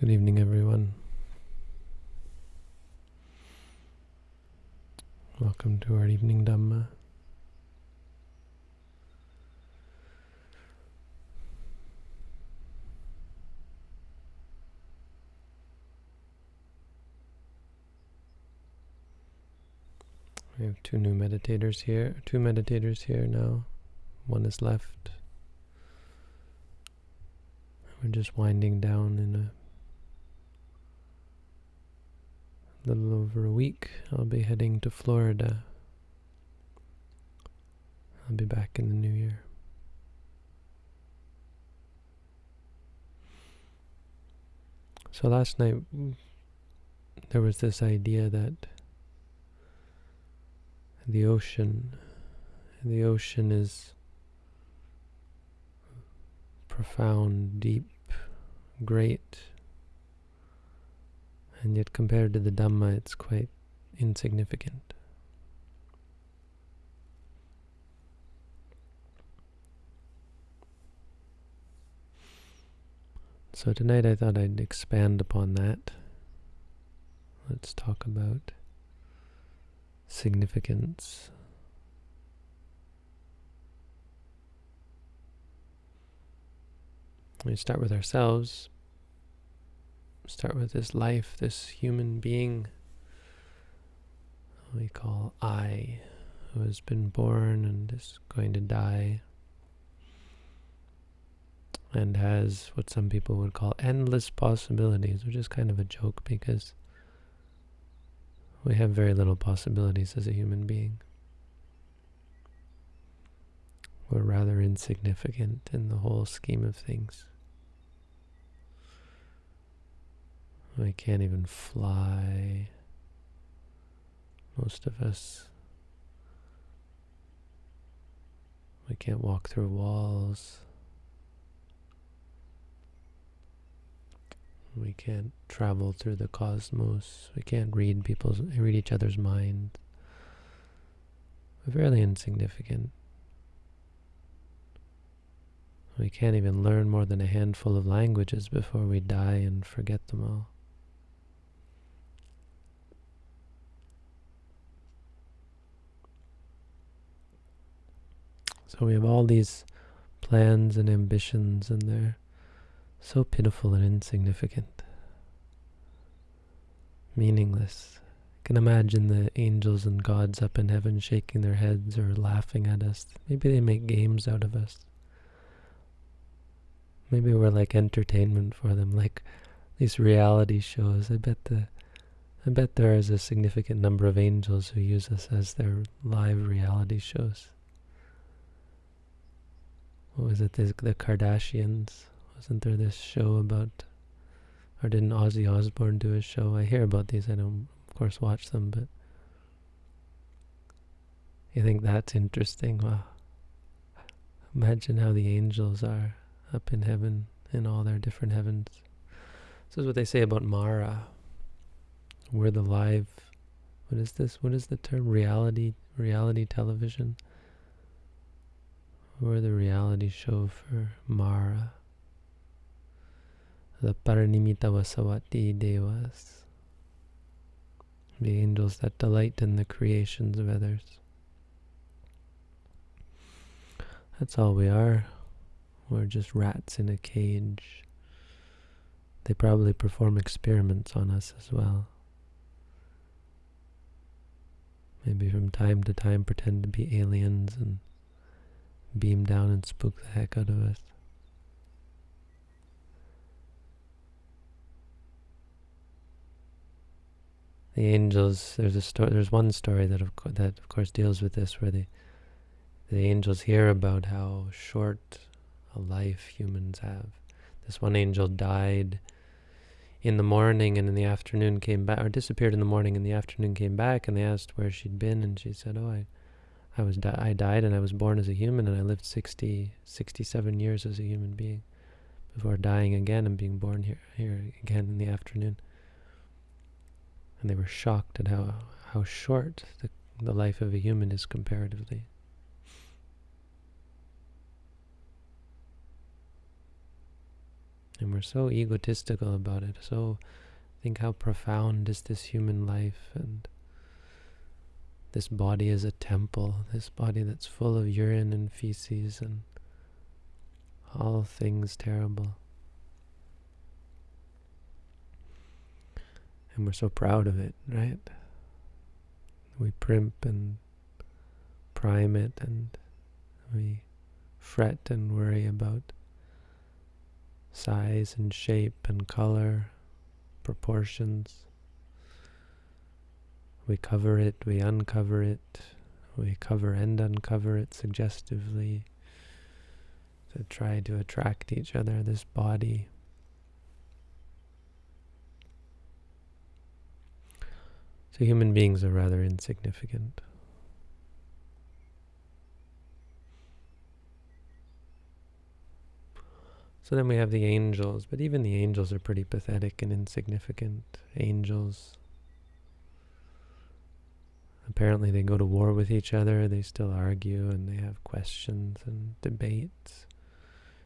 Good evening, everyone. Welcome to our evening Dhamma. We have two new meditators here, two meditators here now. One is left. We're just winding down in a little over a week. I'll be heading to Florida. I'll be back in the new year. So last night mm, there was this idea that the ocean, the ocean is profound, deep, great, and yet compared to the Dhamma, it's quite insignificant. So tonight I thought I'd expand upon that. Let's talk about significance. We start with ourselves, start with this life, this human being we call I, who has been born and is going to die, and has what some people would call endless possibilities, which is kind of a joke because we have very little possibilities as a human being. We're rather insignificant in the whole scheme of things. We can't even fly. Most of us. We can't walk through walls. We can't travel through the cosmos. We can't read people's read each other's mind. We're fairly insignificant. We can't even learn more than a handful of languages before we die and forget them all. So we have all these plans and ambitions and they're so pitiful and insignificant. Meaningless. I can imagine the angels and gods up in heaven shaking their heads or laughing at us. Maybe they make games out of us. Maybe we're like entertainment for them, like these reality shows. I bet the I bet there is a significant number of angels who use us as their live reality shows what was it, the Kardashians? Wasn't there this show about, or didn't Ozzy Osbourne do a show? I hear about these, I don't, of course, watch them, but you think that's interesting? Wow. Imagine how the angels are up in heaven, in all their different heavens. This is what they say about Mara. We're the live, what is this? What is the term? Reality, reality television? Or the reality show for Mara, the Paranimitavasavati Devas, the angels that delight in the creations of others. That's all we are. We're just rats in a cage. They probably perform experiments on us as well. Maybe from time to time pretend to be aliens and beam down and spook the heck out of us. The angels. There's a story. There's one story that of that of course deals with this, where the the angels hear about how short a life humans have. This one angel died in the morning and in the afternoon came back, or disappeared in the morning and the afternoon came back, and they asked where she'd been, and she said, "Oh, I." I was di I died and I was born as a human and I lived 60, 67 years as a human being before dying again and being born here, here again in the afternoon. And they were shocked at how, how short the, the life of a human is comparatively. And we're so egotistical about it. So think how profound is this human life and this body is a temple, this body that's full of urine and feces and all things terrible. And we're so proud of it, right? We primp and prime it and we fret and worry about size and shape and color, proportions. We cover it, we uncover it, we cover and uncover it suggestively to try to attract each other, this body. So human beings are rather insignificant. So then we have the angels, but even the angels are pretty pathetic and insignificant. Angels, apparently they go to war with each other, they still argue and they have questions and debates.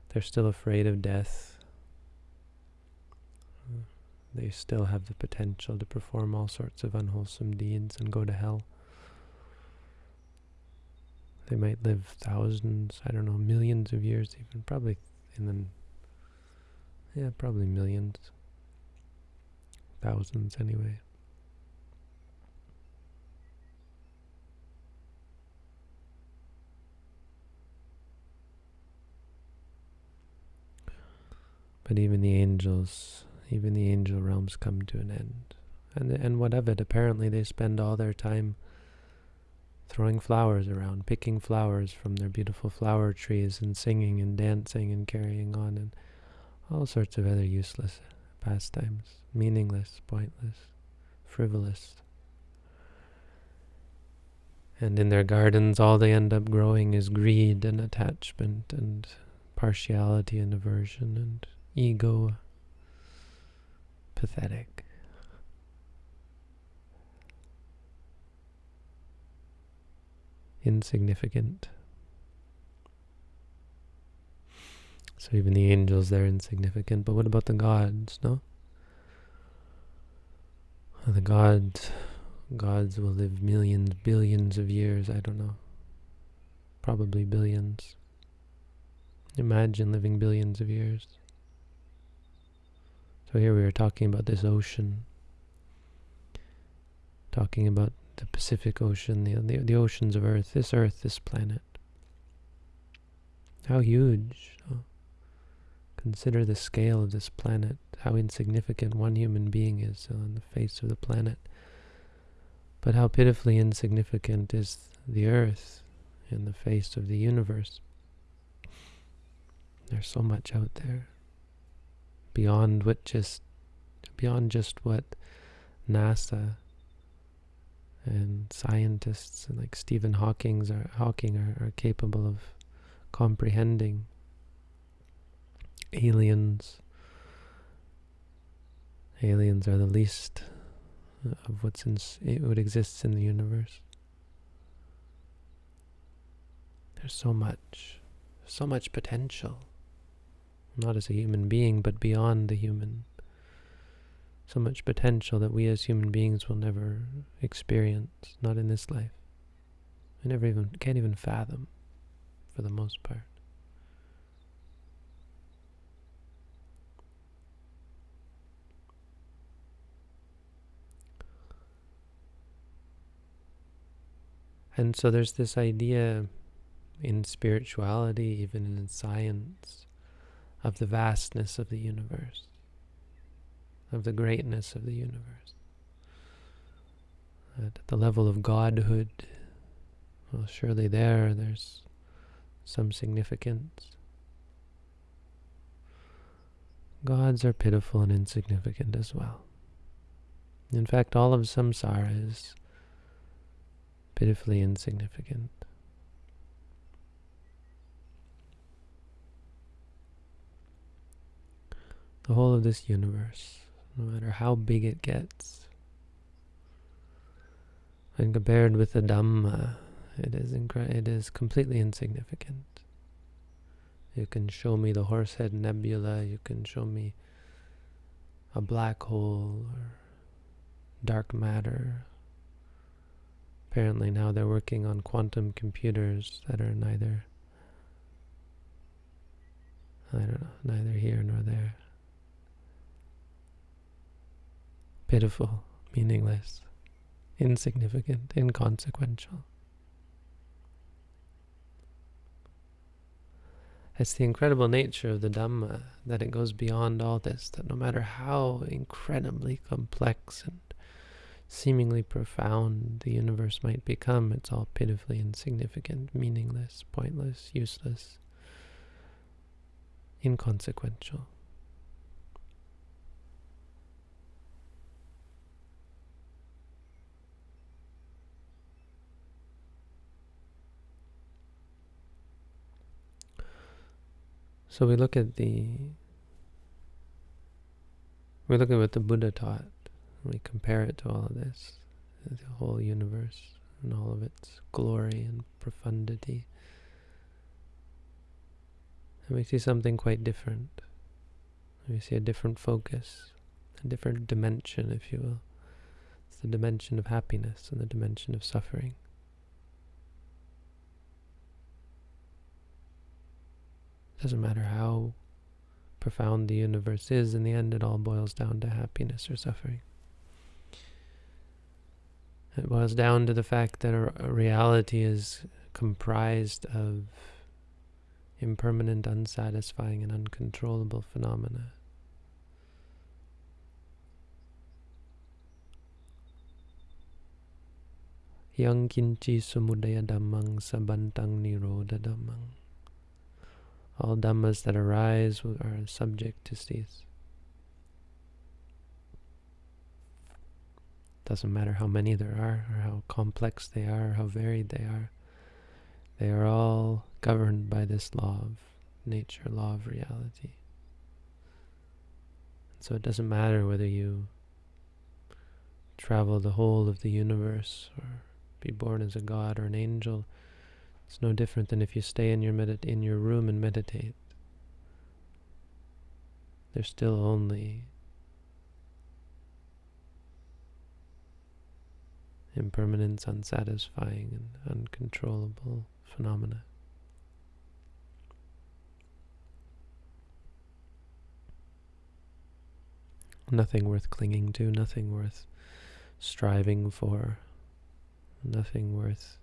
They're still afraid of death. They still have the potential to perform all sorts of unwholesome deeds and go to hell. They might live thousands, I don't know, millions of years even, probably in the yeah, probably millions. Thousands, anyway. But even the angels, even the angel realms come to an end. And, and what of it? Apparently they spend all their time throwing flowers around, picking flowers from their beautiful flower trees and singing and dancing and carrying on. And all sorts of other useless pastimes, meaningless, pointless, frivolous. And in their gardens, all they end up growing is greed and attachment and partiality and aversion and ego. Pathetic. Insignificant. So even the angels, they're insignificant. But what about the gods, no? The gods, gods will live millions, billions of years, I don't know. Probably billions. Imagine living billions of years. So here we are talking about this ocean. Talking about the Pacific Ocean, the, the, the oceans of Earth, this Earth, this planet. How huge. Oh. Consider the scale of this planet, how insignificant one human being is on the face of the planet. But how pitifully insignificant is the earth in the face of the universe. There's so much out there beyond what just beyond just what NASA and scientists and like Stephen Hawking's are, Hawking are, are capable of comprehending aliens. Aliens are the least of what's in what exists in the universe. There's so much, so much potential. Not as a human being, but beyond the human. So much potential that we as human beings will never experience, not in this life. We never even can't even fathom, for the most part. And so there's this idea in spirituality, even in science, of the vastness of the universe, of the greatness of the universe. At the level of godhood, well, surely there, there's some significance. Gods are pitiful and insignificant as well. In fact, all of samsara is pitifully insignificant. The whole of this universe, no matter how big it gets, when compared with the Dhamma, it is, it is completely insignificant. You can show me the Horsehead Nebula, you can show me a black hole or dark matter. Apparently now they're working on quantum computers that are neither I don't know, neither here nor there. Pitiful, meaningless, insignificant, inconsequential. It's the incredible nature of the Dhamma that it goes beyond all this, that no matter how incredibly complex and seemingly profound the universe might become, it's all pitifully insignificant, meaningless, pointless, useless, inconsequential. So we look at the we look at what the Buddha taught. We compare it to all of this, the whole universe and all of its glory and profundity. And we see something quite different. We see a different focus, a different dimension, if you will. It's the dimension of happiness and the dimension of suffering. Doesn't matter how profound the universe is, in the end it all boils down to happiness or suffering. It boils down to the fact that a, reality is comprised of impermanent, unsatisfying, and uncontrollable phenomena. Yang kinchi samudaya dhammang sabantang. All dhammas that arise are subject to cease. Doesn't matter how many there are, or how complex they are, or how varied they are. They are all governed by this law of nature, law of reality. And so it doesn't matter whether you travel the whole of the universe or be born as a god or an angel it's no different than if you stay in your medit in your room and meditate. There's still only impermanence, unsatisfying, and uncontrollable phenomena. Nothing worth clinging to, nothing worth striving for, nothing worth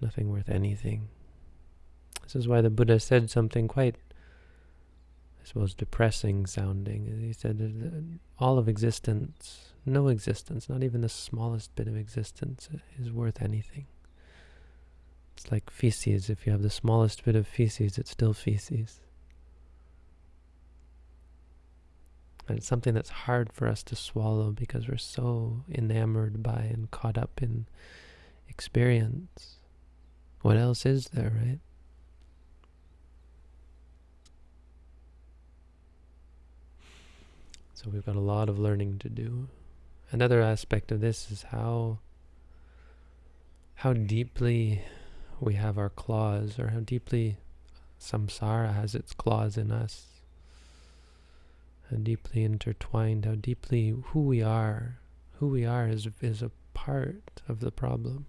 nothing worth anything. This is why the Buddha said something quite, I suppose, depressing sounding. He said all of existence, no existence, not even the smallest bit of existence is worth anything. It's like feces. If you have the smallest bit of feces, it's still feces. And it's something that's hard for us to swallow because we're so enamored by and caught up in experience. What else is there, right? So we've got a lot of learning to do. Another aspect of this is how how deeply we have our claws, or how deeply samsara has its claws in us. How deeply intertwined, how deeply who we are, who we are is, is a part of the problem.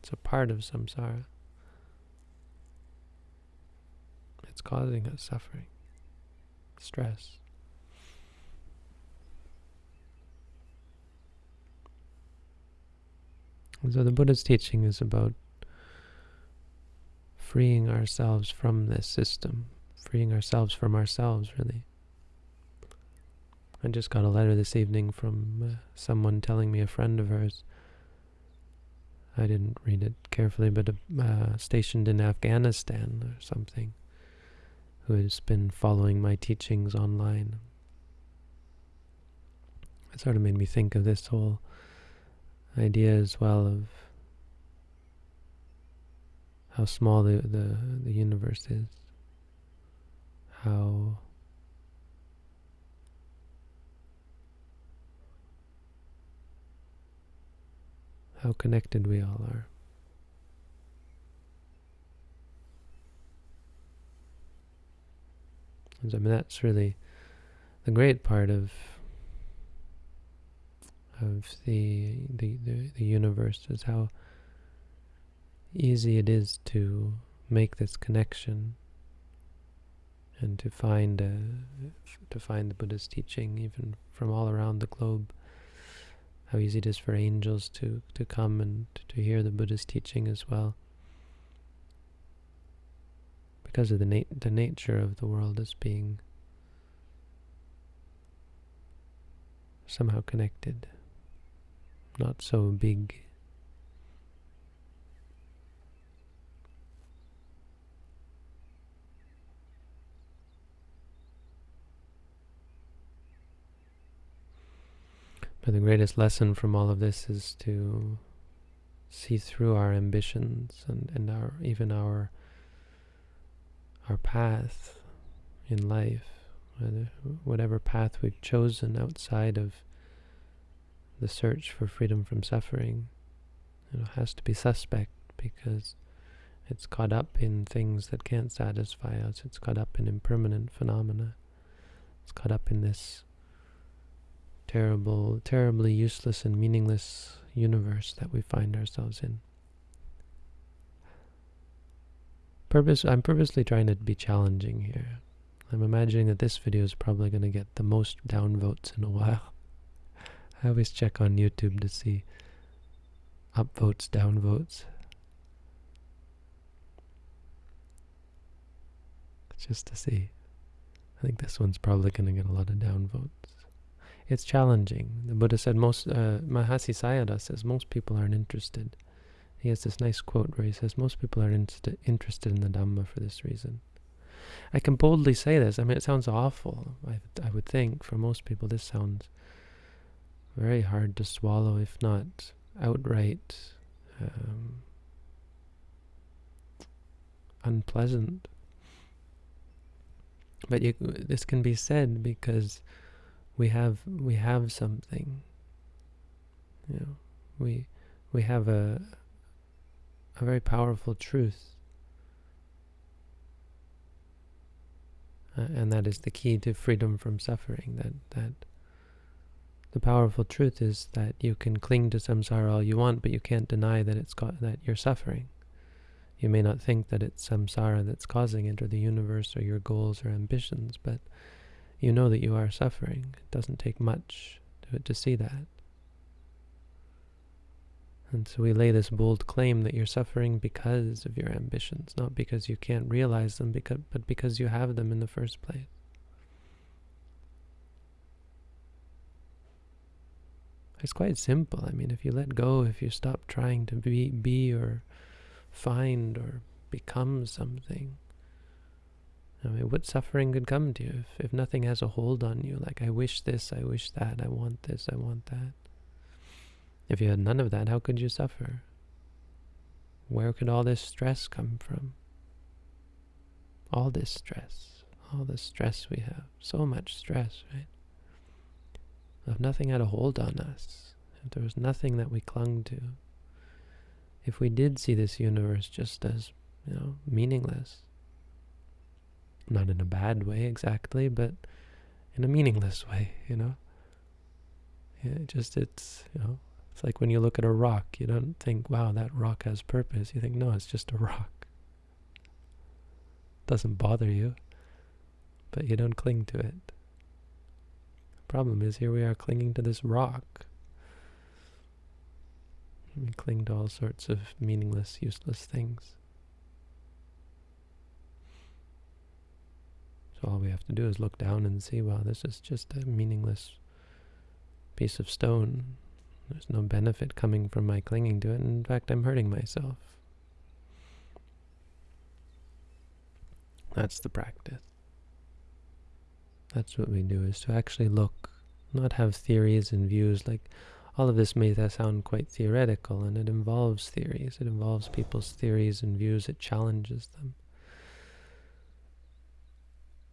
It's a part of samsara. It's causing us suffering, stress. And so the Buddha's teaching is about freeing ourselves from this system, freeing ourselves from ourselves, really. I just got a letter this evening from uh, someone telling me a friend of hers. I didn't read it carefully, but uh, stationed in Afghanistan or something who has been following my teachings online. It sort of made me think of this whole idea as well of how small the, the, the universe is, how how connected we all are. I mean, that's really the great part of of the, the, the, the universe is how easy it is to make this connection and to find a, to find the Buddha's teaching even from all around the globe. How easy it is for angels to, to come and to hear the Buddha's teaching as well. Because of the, the nature of the world as being somehow connected, not so big. But the greatest lesson from all of this is to see through our ambitions and, and our even our our path in life, whatever path we've chosen outside of the search for freedom from suffering, know, has to be suspect because it's caught up in things that can't satisfy us. It's caught up in impermanent phenomena. It's caught up in this terrible, terribly useless and meaningless universe that we find ourselves in. Purpose, I'm purposely trying to be challenging here. I'm imagining that this video is probably going to get the most downvotes in a while. I always check on YouTube to see upvotes, downvotes. Just to see. I think this one's probably going to get a lot of downvotes it's challenging. The Buddha said most, uh, Mahasi Sayadaw says most people aren't interested. He has this nice quote where he says most people are interested in the Dhamma for this reason. I can boldly say this. I mean, it sounds awful. I, I would think for most people this sounds very hard to swallow, if not outright um, unpleasant. But you, this can be said because we have we have something. You know, we we have a a very powerful truth. Uh, and that is the key to freedom from suffering. That that the powerful truth is that you can cling to samsara all you want, but you can't deny that it's that you're suffering. You may not think that it's samsara that's causing it, or the universe, or your goals or ambitions, but you know that you are suffering. It doesn't take much to, to see that. And so we lay this bold claim that you're suffering because of your ambitions, not because you can't realize them, because, but because you have them in the first place. It's quite simple. I mean, if you let go, if you stop trying to be, be or find or become something, I mean, what suffering could come to you if, if nothing has a hold on you? Like, I wish this, I wish that, I want this, I want that. If you had none of that, how could you suffer? Where could all this stress come from? All this stress, all the stress we have, so much stress, right? If nothing had a hold on us, if there was nothing that we clung to, if we did see this universe just as, you know, meaningless, not in a bad way exactly, but in a meaningless way, you know? Yeah, just, it's, you know, it's like when you look at a rock, you don't think, wow, that rock has purpose. You think, no, it's just a rock. It doesn't bother you, but you don't cling to it. The problem is here we are clinging to this rock. We cling to all sorts of meaningless, useless things. So all we have to do is look down and see, wow, this is just a meaningless piece of stone. There's no benefit coming from my clinging to it. In fact, I'm hurting myself. That's the practice. That's what we do, is to actually look, not have theories and views. Like, all of this may sound quite theoretical, and it involves theories. It involves people's theories and views. It challenges them.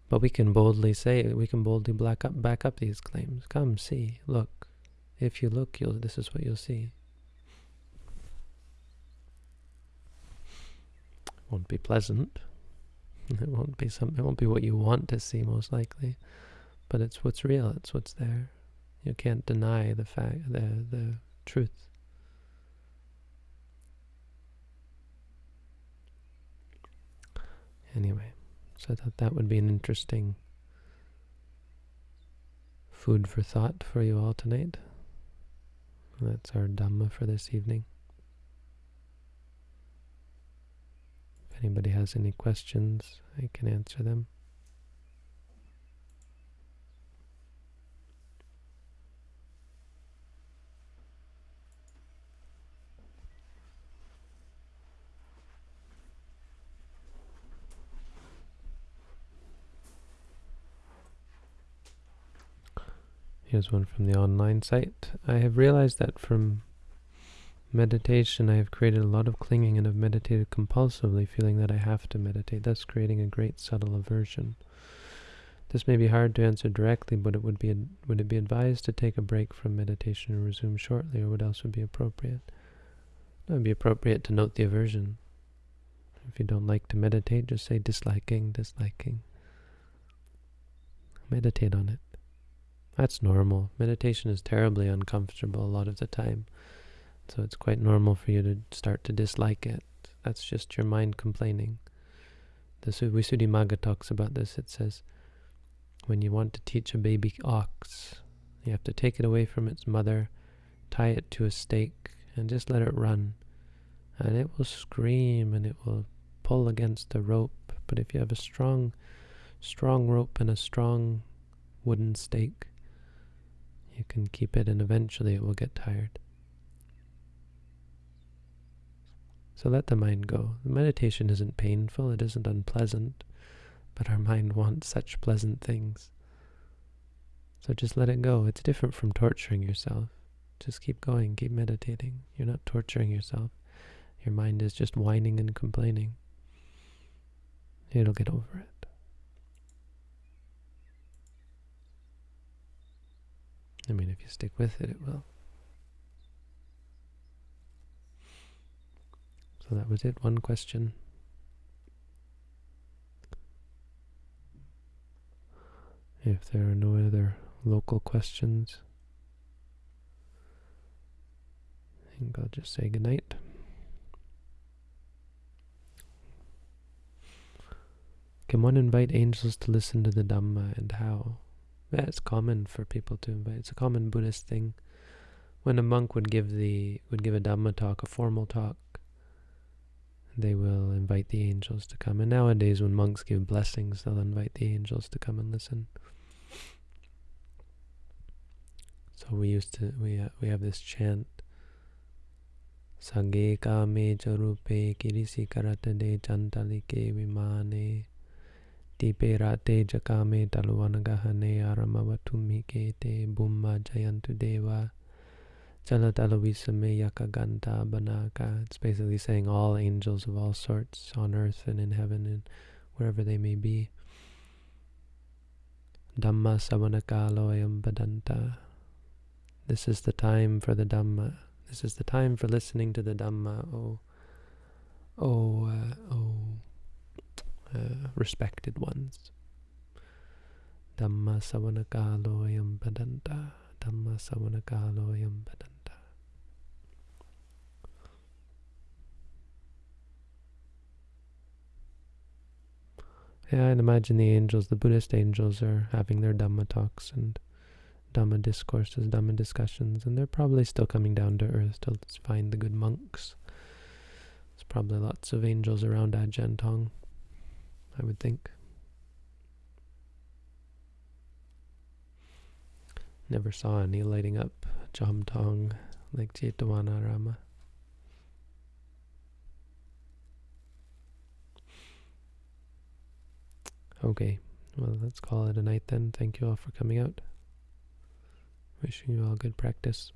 But we can boldly say, we can boldly back up, back up these claims. Come, see, look. If you look, you'll, this is what you'll see. Won't be pleasant. It won't be some. It won't be what you want to see, most likely, but it's what's real. It's what's there. You can't deny the fact, the the truth. Anyway, so I thought that would be an interesting food for thought for you all tonight. That's our Dhamma for this evening. If anybody has any questions, I can answer them. Here's one from the online site. I have realized that from meditation I have created a lot of clinging and have meditated compulsively, feeling that I have to meditate, thus creating a great subtle aversion. This may be hard to answer directly, but it would be would it be advised to take a break from meditation and resume shortly, or what else would be appropriate? It would be appropriate to note the aversion. If you don't like to meditate, just say disliking, disliking. Meditate on it. That's normal. Meditation is terribly uncomfortable a lot of the time. So it's quite normal for you to start to dislike it. That's just your mind complaining. The Visuddhimagga talks about this. It says, when you want to teach a baby ox, you have to take it away from its mother, tie it to a stake, and just let it run. And it will scream and it will pull against the rope. But if you have a strong, strong rope and a strong wooden stake, you can keep it and eventually it will get tired. So let the mind go. Meditation isn't painful, it isn't unpleasant, but our mind wants such pleasant things. So just let it go. It's different from torturing yourself. Just keep going, keep meditating. You're not torturing yourself. Your mind is just whining and complaining. It'll get over it. I mean, if you stick with it, it will. So that was it, one question. If there are no other local questions, I think I'll just say goodnight. Can one invite angels to listen to the Dhamma and how? Yeah, it's common for people to invite. It's a common Buddhist thing. When a monk would give the would give a Dhamma talk, a formal talk, they will invite the angels to come. And nowadays, when monks give blessings, they'll invite the angels to come and listen. So we used to we uh, we have this chant. Sage kame charupe kirisi karate de chantalike vimane Dipe rate jakame taluvanagahane aramavatumike te bumma jayantu deva Jalatalavisame yakaganta banaka. It's basically saying all angels of all sorts on earth and in heaven and wherever they may be. Dhamma savanakaloyam badanta. This is the time for the Dhamma. This is the time for listening to the Dhamma, oh, oh, uh, oh uh, respected ones. Dhamma savanakaloyam padanta. Dhamma savanakaloyam padanta. Yeah, I'd imagine the angels, the Buddhist angels, are having their Dhamma talks and Dhamma discourses, Dhamma discussions, and they're probably still coming down to earth to find the good monks. There's probably lots of angels around Ajahn Tong. I would think. Never saw any lighting up Chom Tong like Rama. Okay, well, let's call it a night then. Thank you all for coming out. Wishing you all good practice.